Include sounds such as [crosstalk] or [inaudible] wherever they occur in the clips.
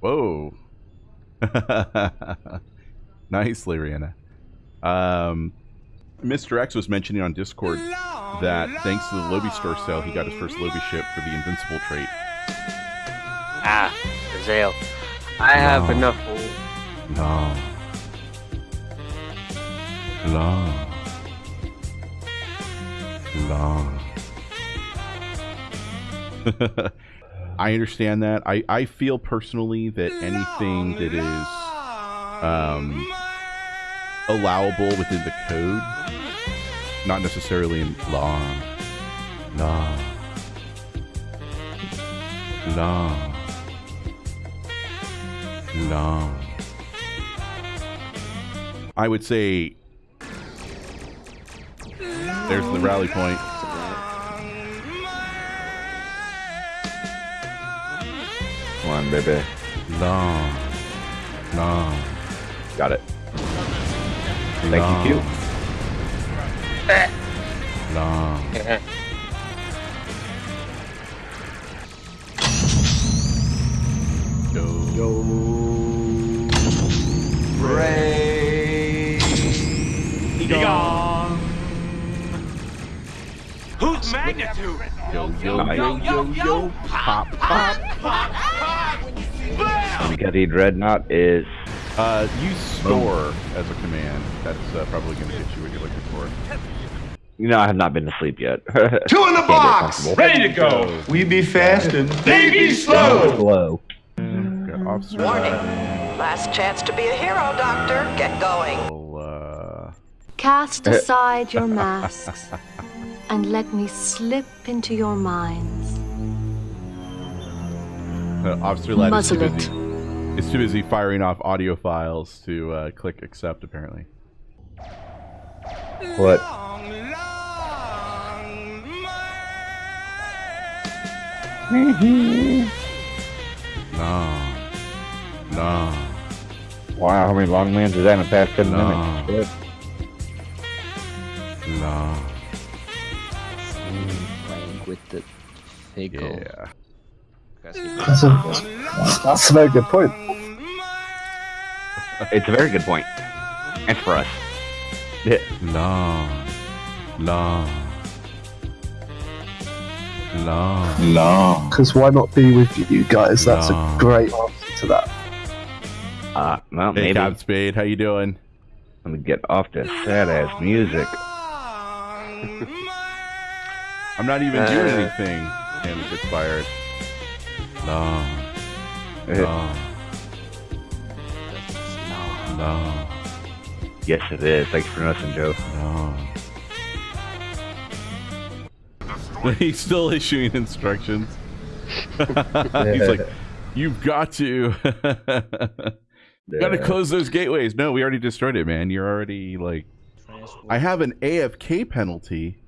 Whoa. [laughs] Nicely, Rihanna. Um, Mr. X was mentioning on Discord that thanks to the Lobi store sale, he got his first Lobi ship for the Invincible trait. Ah, Zale. I have No. enough. No. No. No. [laughs] [laughs] I understand that. I, I feel personally that anything that is um, allowable within the code, not necessarily in law, law, law, law. I would say there's the rally point. Come on, baby. No. No. Got it. Thank you, Q. No. Yo. Yo. Ray. Egon. Whose magnitude? Yo, yo, Nice. yo, yo, yo. Pop, pop. Because he dreadnought is Uh, use store as a command. That's uh, probably going to get you what you're looking for. you know I have not been to sleep yet. [laughs] Two in the box. Ready to go. We be fast and they be slow. Slow. Got officer Warning. Ladd. Last chance to be a hero, Doctor. Get going. We'll, uh, Cast [laughs] aside your masks and let me slip into your minds. Uh, officer Ladd is too Muzzle busy. Is too busy firing off audio files to uh, click accept. Apparently. What? [laughs] No. No. Wow, how many long mans is that in the past 10 No. minutes? No. playing with the Figgle. Yeah. That's a, that's a very good point. It's a very good point. It's for us. Yeah. No. No. No. No. Because why not be with you guys? That's No. a great answer to that. Uh, well, Hey, maybe. Cap Spade, how you doing? Let me get off this sad ass music. I'm not even doing Uh. anything. And it gets fired. No. No. No. Yes, it is. Thanks for nothing, Joe. No. [laughs] He's still issuing instructions. [laughs] He's like, you've got to. [laughs] you got to close those gateways. No, we already destroyed it, man. You're already like. I have an AFK penalty.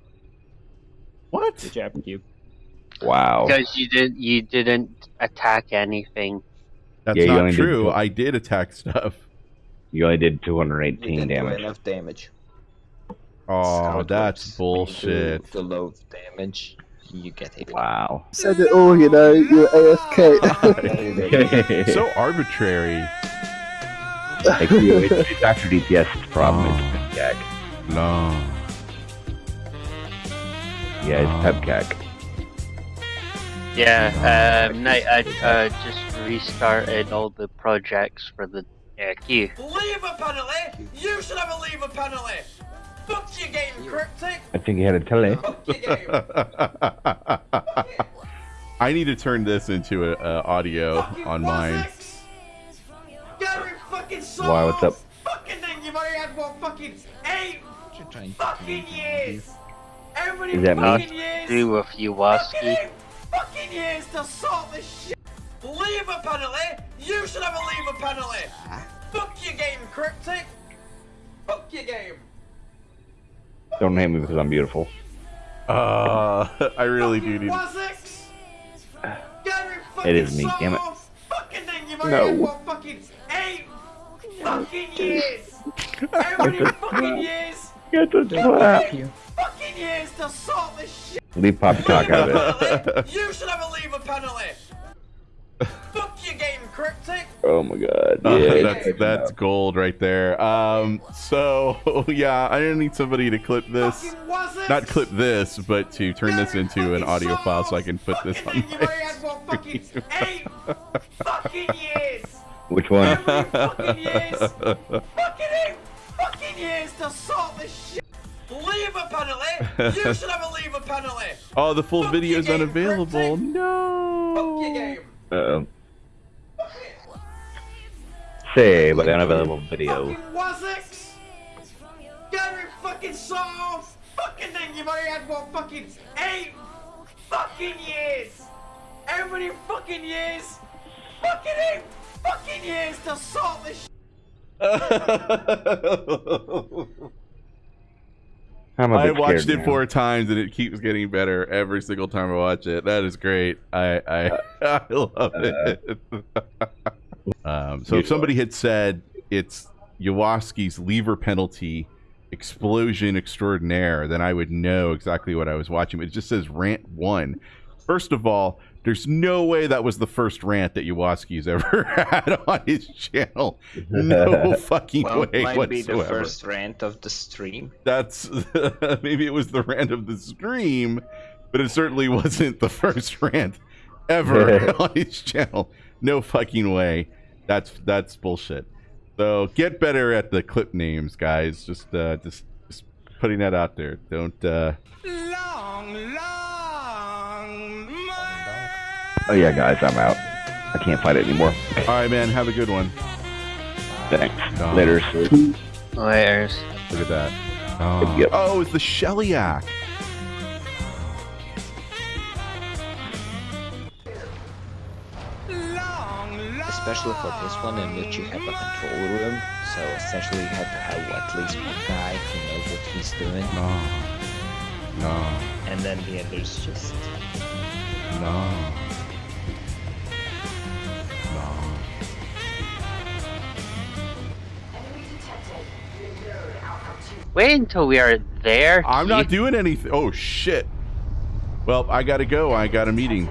What? Good job, Cube. Wow. Because you did you didn't attack anything. That's Yeah, not only did true. I did attack stuff. You only did You 218 didn't do damage. enough damage. Oh, How that's bullshit. When do the low damage, you get hit. Wow. Said it all, you know. You're AFK. [laughs] so arbitrary. Thank you. It's, it's actually DPS's problem. Oh. It's PepCac. No. Yeah, it's Oh. PepCac. Yeah, um, Night, I uh, just restarted all the projects for the uh, queue. Lever penalty? You should have a lever penalty. Fuck your game, cryptic. I think he had a tele. Fuck your game. [laughs] I need to turn this into a, a audio Fucking on mine. Wozzex. Gary fucking Soros. Why, what's up? Fucking thing, you've only had what fucking eight fucking years. Every Is that me? fucking years. Do with you, Waski. Fucking years to sort this shit. Lever penalty? You should have a lever penalty. Fuck your game, cryptic. Fuck your game. Don't hate me because I'm beautiful. Uh, [laughs] I really do Fucking need. Wozzex. Gary fucking It is me, damn it. Soros. Fucking thing, you've No. had what fucking eight fucking years. Every [laughs] fucking years. Get the slap. Eight fucking years to sort this shit. Leave Poppycock out of it. [laughs] You should have a lever penalty. [laughs] Fuck your game, cryptic? Oh my god. Uh, Yeah. that's that's gold right there. Um, so [laughs] yeah, I need somebody to clip this, Fucking was it? not clip this, but to turn this into an audio file so I can put this on Fucking thing my fucking eight fucking years! Which one? Every fucking years! Fucking eight fucking years to sort this shit! Lever penalty! You [laughs] should have a lever penalty! Oh, the full Fuck video your is game, unavailable. Fuck your No. game! Uh-oh. Say, but unavailable video. Fucking Wazix! Gary fucking saw fucking thing you've already had for fucking eight fucking years! How many fucking years? Fucking eight fucking years to sort this a [laughs] [laughs] I bit watched it now. four times and it keeps getting better every single time I watch it. That is great. I I, [laughs] I love it. [laughs] um, so if somebody had said it's Yawaski's lever penalty explosion extraordinaire, then I would know exactly what I was watching. But it just says rant one. First of all, there's no way that was the first rant that Yawaski's ever [laughs] had on his channel. No [laughs] fucking Well, way might be the first rant of the stream. that's [laughs] maybe it was the rant of the stream, but it certainly wasn't the first rant ever on his channel. No fucking way. That's that's bullshit. So get better at the clip names, guys. Just uh, just just putting that out there. Don't. Uh... Long, long Oh yeah, guys, I'm out. I can't fight it anymore. All right, man. Have a good one. Thanks. Oh. Later. Layers. Look at that. Oh, Yep. oh it's the Sheliak. Especially for this one in which you have a control room, so essentially you have to have at least one guy who knows what he's doing, No. No. and then the others just No. No. Wait until we are there. I'm not doing anything. Oh shit. Well, I gotta go. I got a meeting.